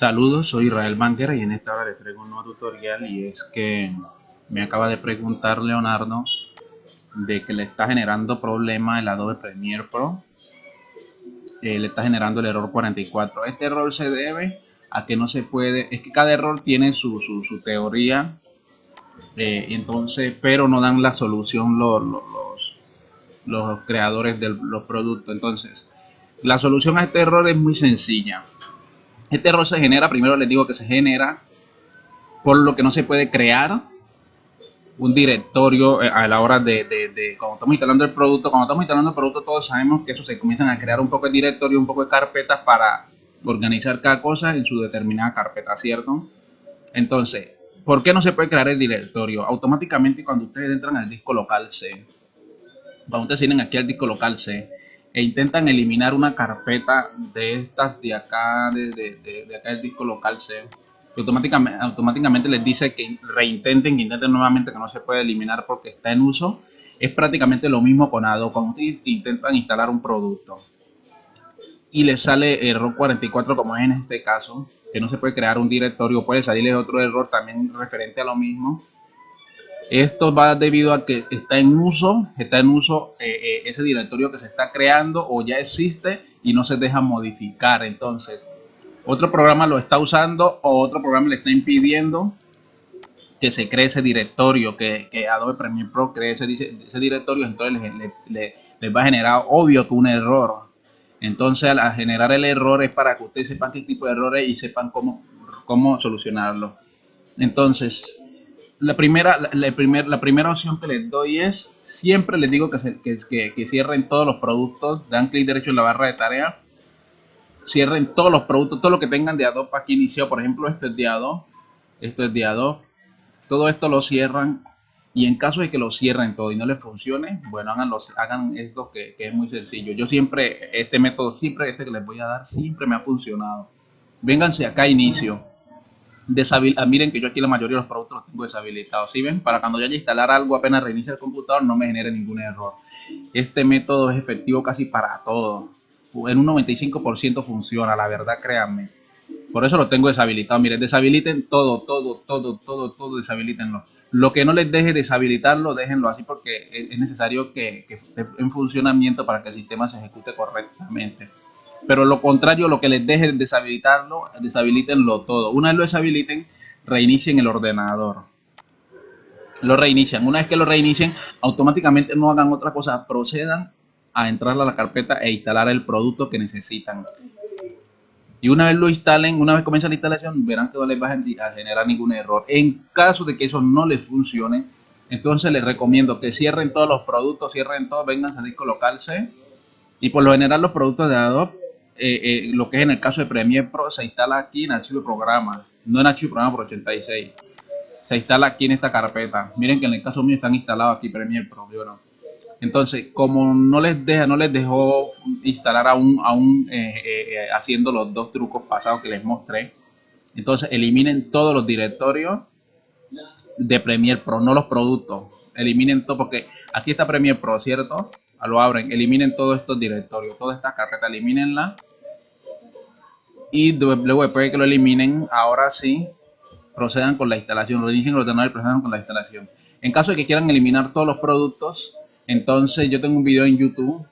Saludos, soy Israel Banquera y en esta hora les traigo un nuevo tutorial y es que me acaba de preguntar Leonardo de que le está generando problema el Adobe Premiere Pro. Eh, le está generando el error 44 este error se debe a que no se puede es que cada error tiene su, su, teoría eh, entonces pero no dan la solución los, los, los creadores de los productos. Entonces la solución a este error es muy sencilla este error se genera, primero les digo que se genera por lo que no se puede crear un directorio eh, a la hora de, de, cuando estamos instalando el producto. Cuando estamos instalando el producto todos sabemos que eso se comienzan a crear un poco de directorio, un poco de carpetas para organizar cada cosa en su determinada carpeta, ¿cierto? Entonces, ¿por qué no se puede crear el directorio? Automáticamente cuando ustedes entran al disco local C, cuando ustedes tienen aquí al disco local C, e intentan eliminar una carpeta de estas de acá, de, de, acá del disco local C, automáticamente, automáticamente les dice que reintenten, que intenten nuevamente que no se puede eliminar porque está en uso. Es prácticamente lo mismo con Adobe, cuando intentan instalar un producto y les sale error 44 como es en este caso, que no se puede crear un directorio, puede salirles otro error también referente a lo mismo esto va debido a que está en uso, está en uso eh, eh, ese directorio que se está creando o ya existe y no se deja modificar. Entonces, otro programa lo está usando o otro programa le está impidiendo que se cree ese directorio, que, Adobe Premiere Pro cree ese, directorio, entonces les, va a generar obvio que un error. Entonces, al generar el error es para que ustedes sepan qué tipo de errores y sepan cómo, cómo solucionarlo. Entonces, la primera, la, la primera opción que les doy es, siempre les digo que, que, que, cierren todos los productos, dan clic derecho en la barra de tarea, cierren todos los productos, todo lo que tengan de Adobe aquí iniciado, por ejemplo, esto es de Adobe, esto es de Adobe, todo esto lo cierran y en caso de que lo cierren todo y no les funcione, bueno, hagan, hagan esto que, que es muy sencillo. Yo siempre, este método, siempre este que les voy a dar, siempre me ha funcionado. Vénganse acá inicio Ah, miren que yo aquí la mayoría de los productos los tengo deshabilitados. ¿Sí ven? Para cuando yo haya instalar algo, apenas reinicie el computador, no me genere ningún error. Este método es efectivo casi para todo. En un 95% funciona, la verdad, créanme. Por eso lo tengo deshabilitado. Miren, deshabiliten todo, todo, todo, todo, todo, deshabilitenlo. Lo que no les deje deshabilitarlo, déjenlo así porque es necesario que esté en funcionamiento para que el sistema se ejecute correctamente. Pero lo contrario, lo que les deje deshabilitarlo, deshabilítenlo todo. Una vez lo deshabiliten, reinicien el ordenador. Lo reinician. Una vez que lo reinicien, automáticamente no hagan otra cosa. Procedan a entrar a la carpeta e instalar el producto que necesitan. Y una vez lo instalen, una vez comienza la instalación, verán que no les va a generar ningún error. En caso de que eso no les funcione, entonces les recomiendo que cierren todos los productos, cierren todo, vengan a C. Y por lo general los productos de Adobe eh, eh, lo que es en el caso de Premiere Pro, se instala aquí en archivo de programa, no en archivo de programa por 86. Se instala aquí en esta carpeta. Miren que en el caso mío están instalados aquí Premiere Pro, Entonces, como no les deja, no les dejó instalar aún, aún eh, haciendo los dos trucos pasados que les mostré, entonces eliminen todos los directorios de Premiere Pro, no los productos. Eliminen todo, porque aquí está Premiere Pro, ¿cierto? Lo abren, eliminen todos estos directorios, todas estas carpetas, elimínenla y luego después de que lo eliminen, ahora sí procedan con la instalación, reinicien el ordenador y procedan con la instalación. En caso de que quieran eliminar todos los productos, entonces yo tengo un video en YouTube,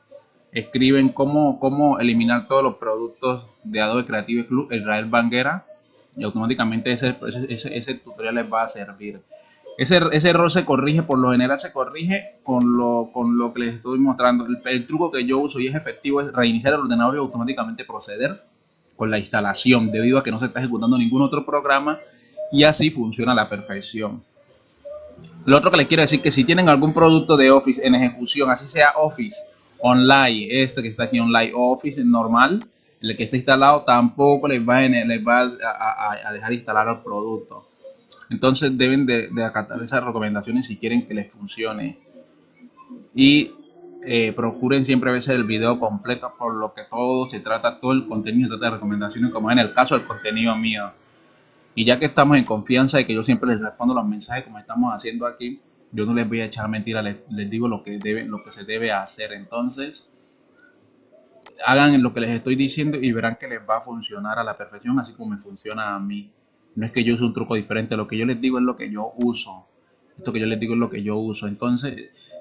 escriben cómo, cómo eliminar todos los productos de Adobe Creative Club, Israel Banguera, y automáticamente ese, ese, ese tutorial les va a servir. Ese, ese, error se corrige, por lo general se corrige con lo, con lo que les estoy mostrando. El, el, truco que yo uso y es efectivo es reiniciar el ordenador y automáticamente proceder con la instalación debido a que no se está ejecutando ningún otro programa y así funciona a la perfección. Lo otro que les quiero decir que si tienen algún producto de Office en ejecución, así sea Office Online, este que está aquí Online, Office normal, el que está instalado tampoco les va, les va a, dejar instalar el producto. Entonces deben de, de acatar esas recomendaciones si quieren que les funcione. Y eh, procuren siempre ver el video completo por lo que todo se trata, todo el contenido se trata de recomendaciones como en el caso del contenido mío. Y ya que estamos en confianza de que yo siempre les respondo los mensajes como estamos haciendo aquí, yo no les voy a echar mentira, les, digo lo que, debe, lo que se debe hacer. Entonces, hagan lo que les estoy diciendo y verán que les va a funcionar a la perfección, así como me funciona a mí. No es que yo use un truco diferente, lo que yo les digo es lo que yo uso. Esto que yo les digo es lo que yo uso. Entonces,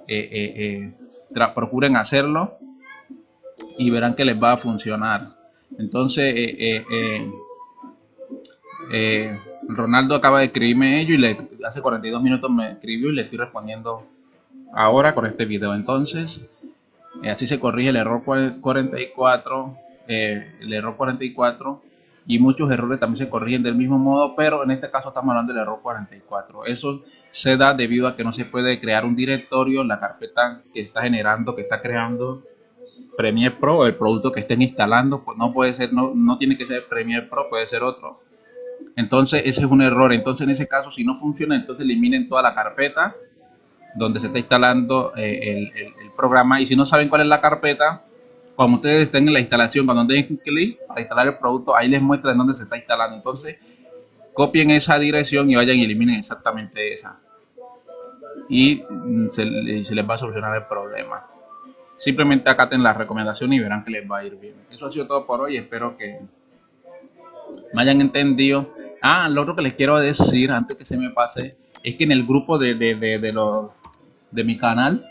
eh, eh, eh, procuren hacerlo y verán que les va a funcionar. Entonces, Ronaldo acaba de escribirme ello y le, hace 42 minutos me escribió y le estoy respondiendo ahora con este video. Entonces, así se corrige el error 44, el error 44 y muchos errores también se corrigen del mismo modo, pero en este caso estamos hablando del error 44. Eso se da debido a que no se puede crear un directorio en la carpeta que está generando, que está creando Premiere Pro, el producto que estén instalando, pues no puede ser, no, no tiene que ser Premiere Pro, puede ser otro. Entonces ese es un error. Entonces en ese caso, si no funciona, entonces eliminen toda la carpeta donde se está instalando eh, el programa. Y si no saben cuál es la carpeta, cuando ustedes estén en la instalación, cuando den clic para instalar el producto, ahí les muestra en dónde se está instalando. Entonces, copien esa dirección y vayan y eliminen exactamente esa. Y mm, se, les va a solucionar el problema. Simplemente acaten la recomendación y verán que les va a ir bien. Eso ha sido todo por hoy. Espero que me hayan entendido. Ah, lo otro que les quiero decir antes que se me pase es que en el grupo de, de, de, de mi canal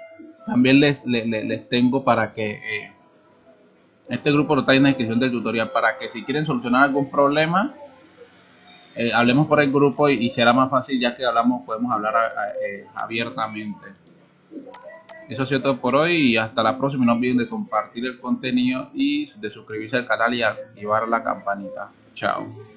también les, les, tengo para que eh, este grupo lo trae en la descripción del tutorial para que si quieren solucionar algún problema, eh, hablemos por el grupo y, será más fácil ya que hablamos, podemos hablar eh, abiertamente. Eso ha sido todo por hoy y hasta la próxima. No olviden de compartir el contenido y de suscribirse al canal y activar la campanita. Chao.